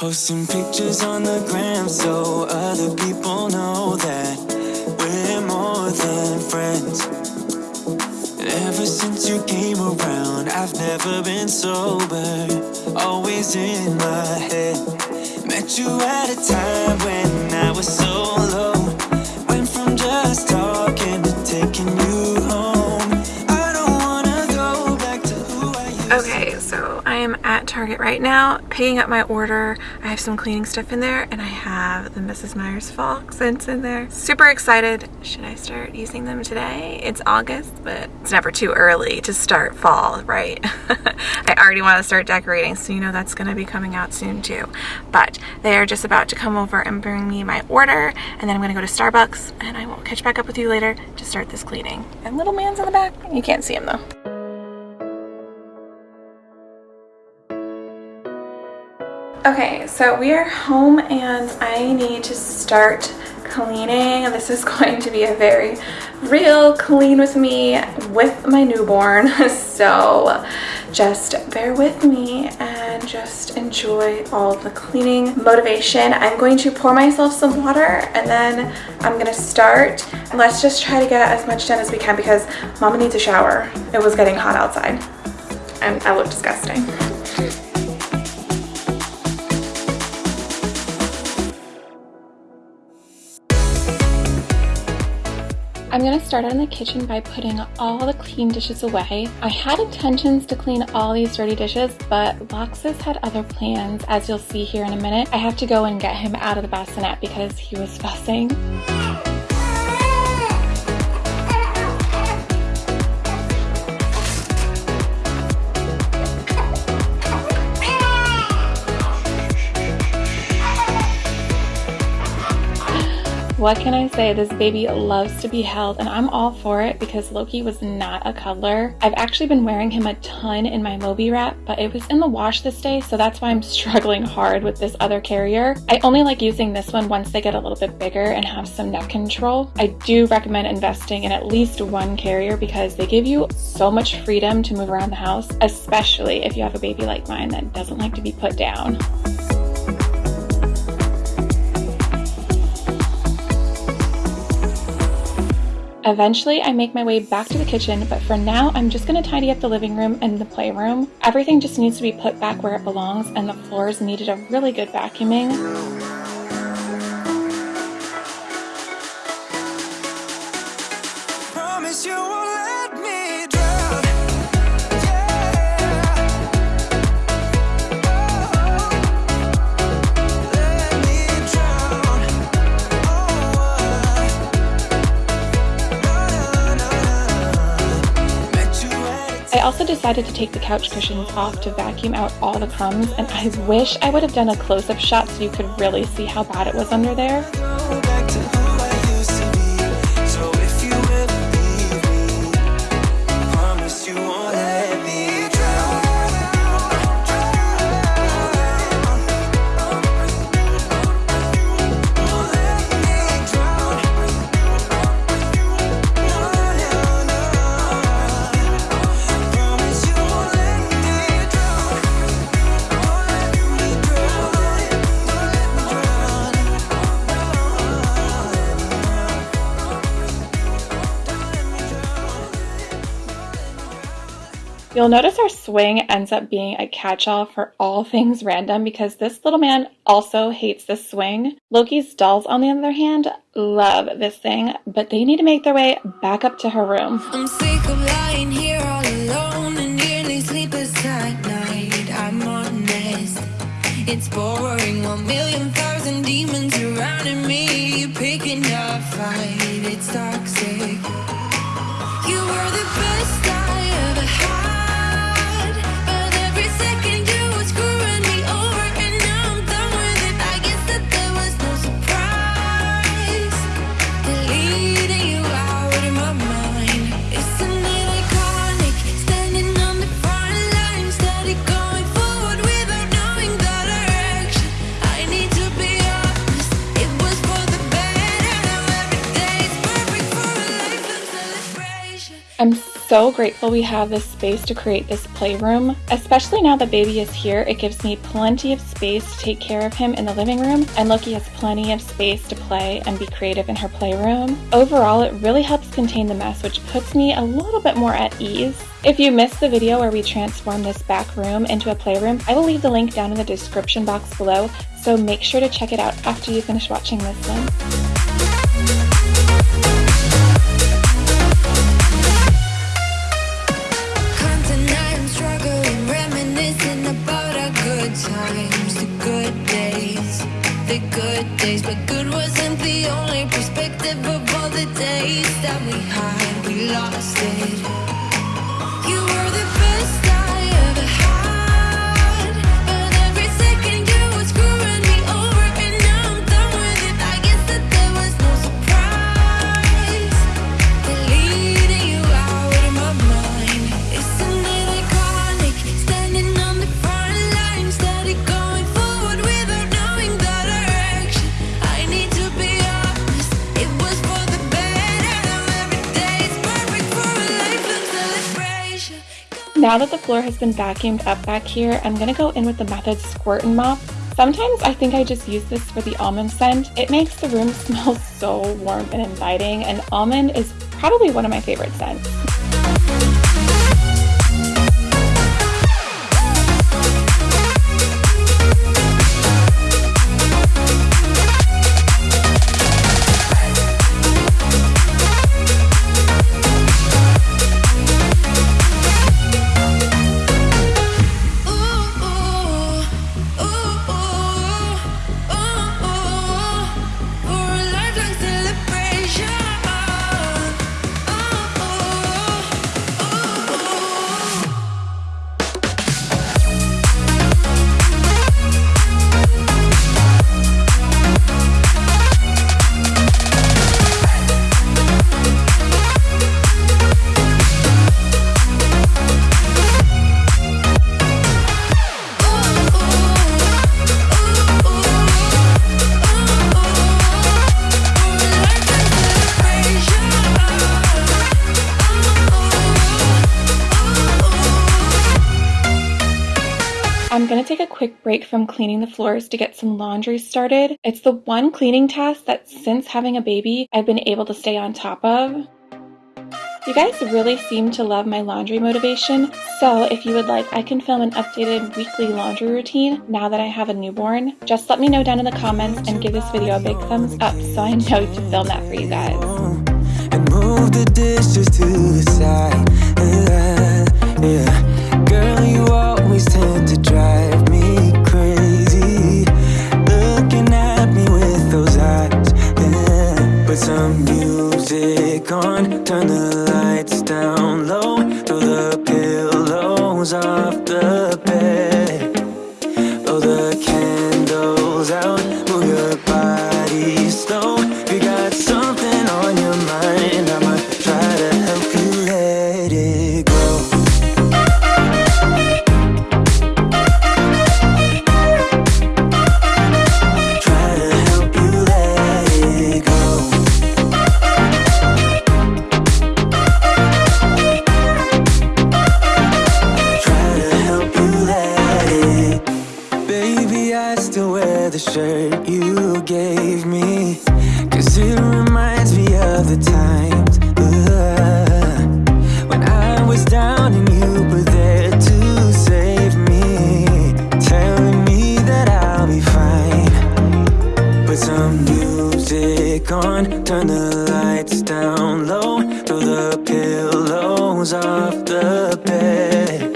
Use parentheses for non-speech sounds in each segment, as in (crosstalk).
Posting pictures on the gram so other people know that we're more than friends. Ever since you came around, I've never been sober, always in my head. Met you at a time when I was so low. Target right now picking up my order. I have some cleaning stuff in there and I have the Mrs. Meyer's fall scents in there. Super excited. Should I start using them today? It's August, but it's never too early to start fall, right? (laughs) I already want to start decorating, so you know that's going to be coming out soon too. But they are just about to come over and bring me my order and then I'm going to go to Starbucks and I will catch back up with you later to start this cleaning. And little man's in the back. You can't see him though. Okay, so we are home and I need to start cleaning. This is (laughs) going to be a very real clean with me with my newborn. (laughs) So just bear with me and just enjoy all the cleaning motivation. I'm going to pour myself some water and then I'm gonna start. Let's just try to get as much done as we can because mama needs a shower. It was getting hot outside and I look disgusting. I'm gonna start out in the kitchen by putting all the clean dishes away. I had intentions to clean all these dirty dishes, but Loxus had other plans, as you'll see here in a minute. I have to go and get him out of the bassinet because he was fussing. What can I say? This baby loves to be held and I'm all for it because Loki was not a cuddler. I've actually been wearing him a ton in my Moby wrap, but it was in the wash this day, so that's why I'm (laughs) struggling hard with this other carrier. I only like using this one once they get a little bit bigger and have some neck control. I do recommend investing in at least one carrier because they give you so much freedom to move around the house, especially if you have a baby like mine that doesn't like to be put down. Eventually, I make my way back to the kitchen, but for now, I'm just gonna tidy up the living room and the playroom. Everything just needs to be put back where it belongs, and the floors needed a really good vacuuming. I also decided to take the couch cushions off to vacuum out all the crumbs, and I wish I would have done a close-up shot so you could really see how bad it was under there. You'll notice our swing ends up being a catch-all for all things random because this little man also hates this swing. Loki's dolls, on the other hand, love this thing, but they need to make their way back up to her room. I'm sick of lying here all alone and nearly sleepless at night. I'm honest. It's boring. One million thousand demons surrounding me. Picking a fight. It's toxic. You were the best so grateful we have this space to create this playroom. Especially now that baby is here, it gives me plenty of space to take care of him in the living room, and Loki has plenty of space to play and be creative in her playroom. Overall, it really helps contain the mess, which puts me a little bit more at ease. If you missed the video where we transformed this back room into a playroom, I will leave the link down in the description box below, so make sure to check it out after you finish watching this one. Days. But good wasn't the only perspective of all the days that we had. We lost it. Now that the floor has been vacuumed up back here, I'm gonna go in with the Method Squirt and Mop. Sometimes I think I just use this for the almond scent. It makes the room (laughs) smell so warm and inviting, and almond is probably one of my favorite scents. Break from cleaning the floors to get some laundry started. It's the one cleaning task that since having a baby, I've been able to stay on top of. You guys really seem to love my laundry motivation, so if you would like, I can film an updated weekly laundry routine now that I have a newborn. Just let me know down in the comments and give this video a big thumbs up so I know to film that for you guys. and move the dishes to the side. Yeah, yeah. Girl, you always tend to drive Put some music on, turn the lights down low, throw the pillows off the some music on, turn the lights down low, throw the pillows off the bed.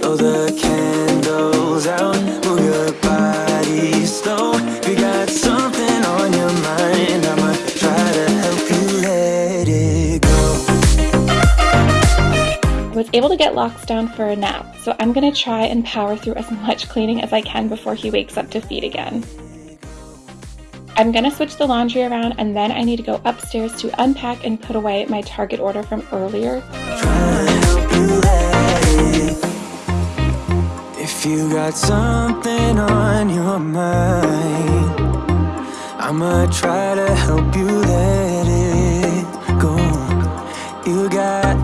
Blow the candles out, move your body slow. If you got something on your mind, I'ma try to help you let it go. I was able to get Locks down for a nap, so I'm gonna try and power through as much cleaning as I can before he wakes up to feed again. I'm gonna switch the laundry around and then I need to go upstairs to unpack and put away my Target order from earlier. If you got something on your mind, I'ma try to help you let it go. You got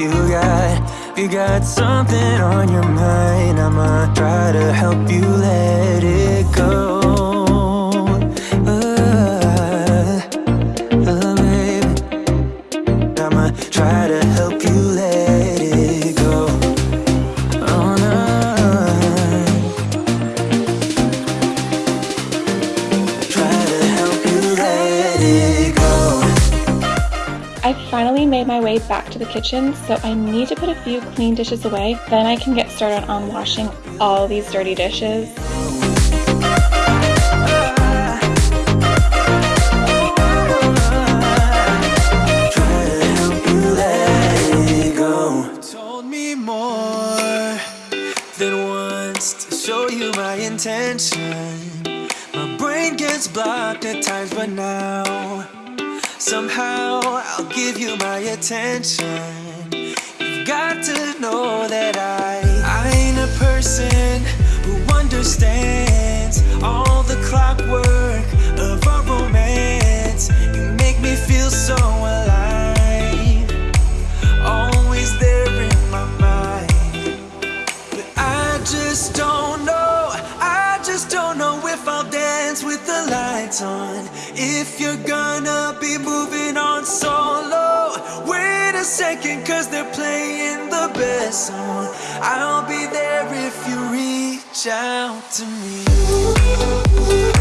you got, you got something on your mind. I'ma try to help you let it go. I finally made my way back to the kitchen, so I need to put a few clean dishes away. Then I can get started on washing all these dirty dishes. My brain gets blocked at times, but now somehow I'll give you my attention. You've got to know that I I ain't a person I'll be there if you reach out to me.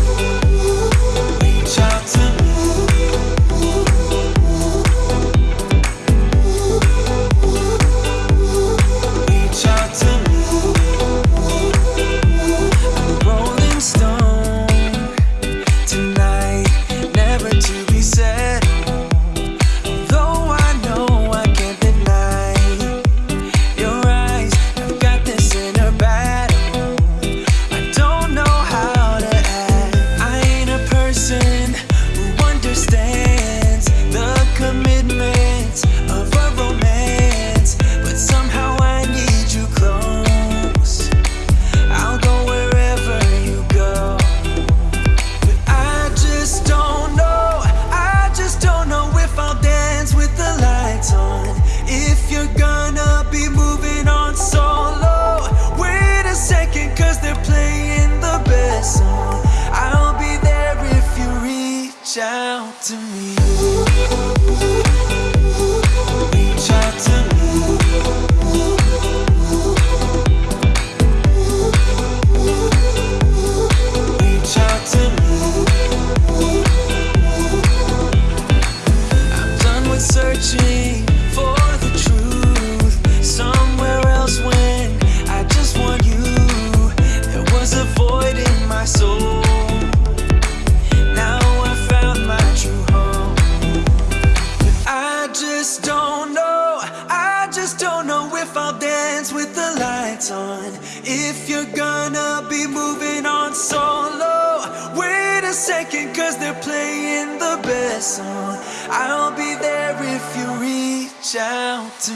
I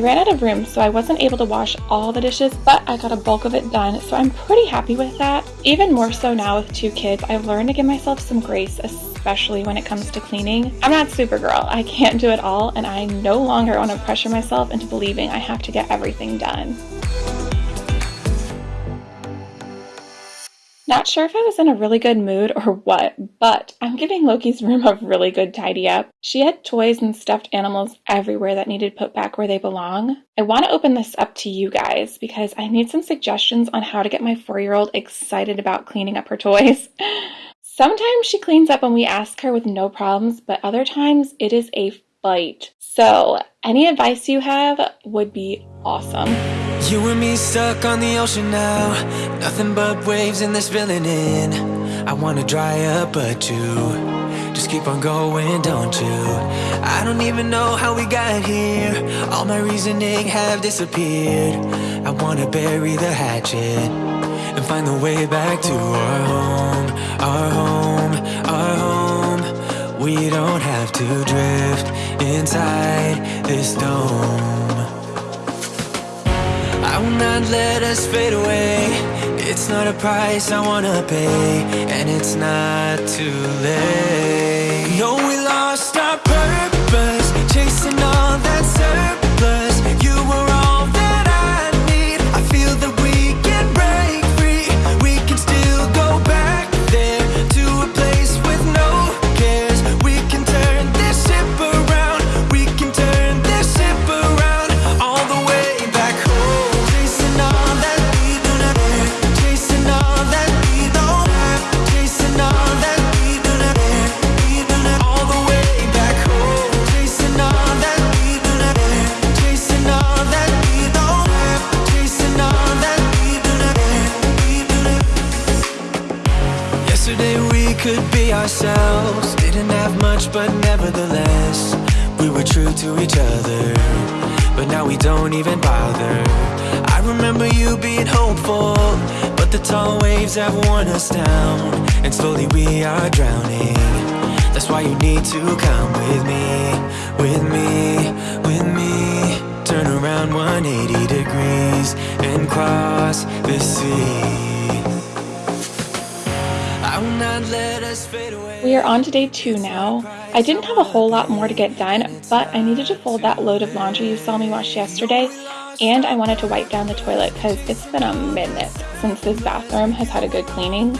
ran out of room, so I wasn't able to wash all the dishes, but I got a bulk of it done, so I'm pretty happy with that. Even more so now with two kids, I've learned to give myself some grace, especially when it comes to cleaning. I'm not Supergirl, I can't do it all, and I no longer want to pressure myself into believing I have to get everything done. Not sure if I was in a really good mood or what, but I'm giving Loki's room a really good tidy up. She had toys and stuffed animals everywhere that needed put back where they belong. I want to open this up to you guys because I need some suggestions on how to get my four year old excited about cleaning up her toys. (laughs) Sometimes she cleans up when we ask her with no problems, but other times it is a fight. So, any advice you have would be awesome. You and me stuck on the ocean now. Nothing but waves and they're spilling in. I wanna dry up, but you just keep on going, don't you? I don't even know how we got here. All my reasoning have disappeared. I wanna bury the hatchet and find the way back to our home, our home, our home. We don't have to drift inside this dome. I will not let us fade away. It's not a price I wanna pay, and it's not too late. No, we lost our purpose, chasing all that surplus. But nevertheless, we were true to each other. But now we don't even bother. I remember you being hopeful, but the tall waves have worn us down, and slowly we are drowning. That's why you need to come with me, with me, with me. Turn around 180 degrees and cross the sea. We are on to day two now. I didn't have a whole lot more to get done, but I needed to fold that load of laundry you saw me wash yesterday, and I wanted to wipe down the toilet because it's been a minute since this bathroom has had a good cleaning.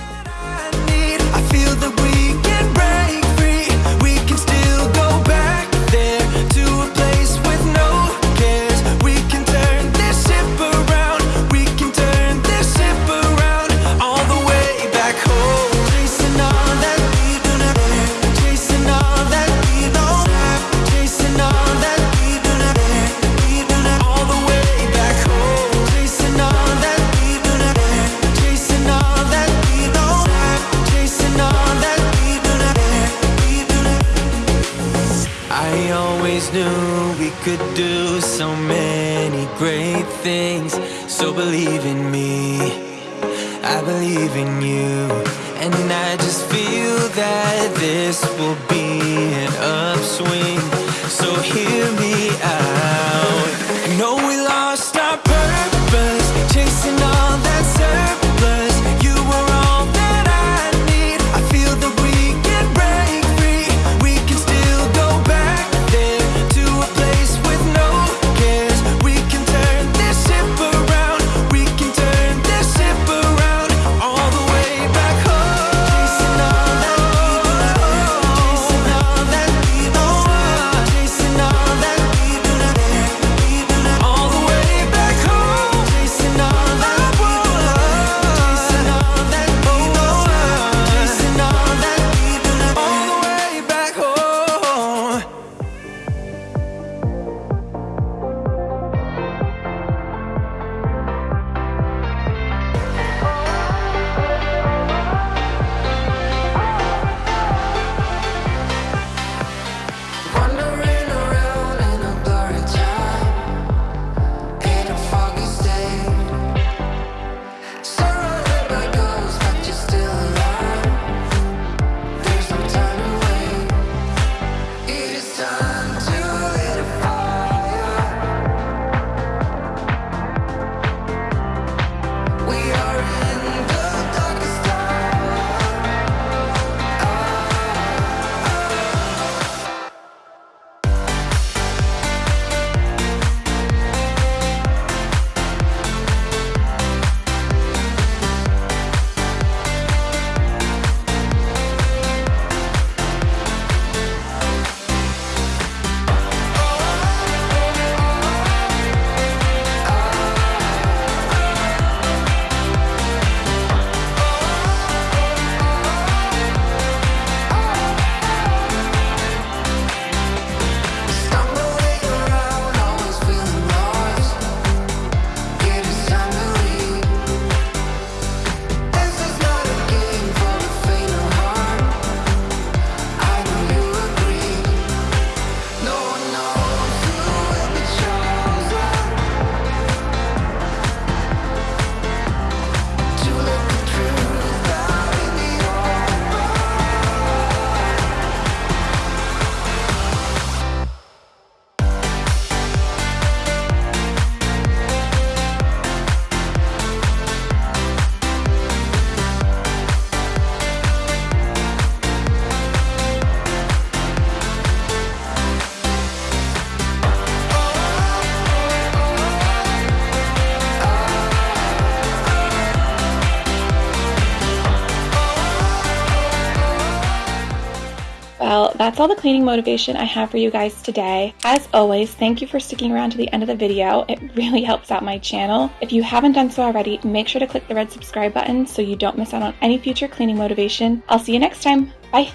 So believe in me. I believe in you. And I that's all the cleaning motivation I have for you guys today. As always, thank you for sticking around to the end of the video. It really helps out my channel. If you haven't done so already, make sure to click the red subscribe button so you don't miss out on any future cleaning motivation. I'll see you next time. Bye.